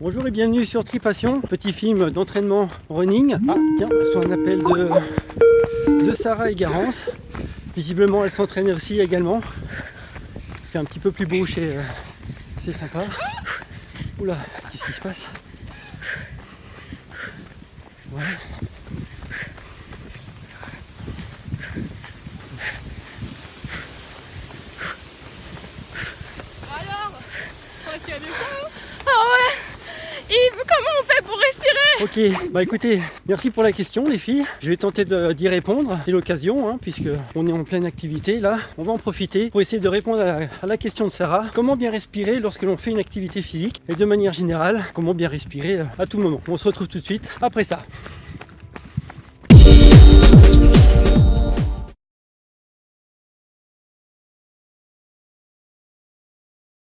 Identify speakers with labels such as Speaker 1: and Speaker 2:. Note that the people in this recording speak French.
Speaker 1: Bonjour et bienvenue sur Tripassion, petit film d'entraînement running. Ah tiens, sur un appel de, de Sarah et Garance. Visiblement elle s'entraîne aussi également. Fait un petit peu plus beau chez... euh, C'est sympa. Oula, qu'est-ce qui se passe? Ouais.
Speaker 2: Alors y a des sons Ah ouais Yves, comment on fait pour respirer
Speaker 1: Ok, bah écoutez, merci pour la question les filles. Je vais tenter d'y répondre. C'est l'occasion, hein, puisque on est en pleine activité là. On va en profiter pour essayer de répondre à la, à la question de Sarah. Comment bien respirer lorsque l'on fait une activité physique? Et de manière générale, comment bien respirer euh, à tout moment? On se retrouve tout de suite après ça.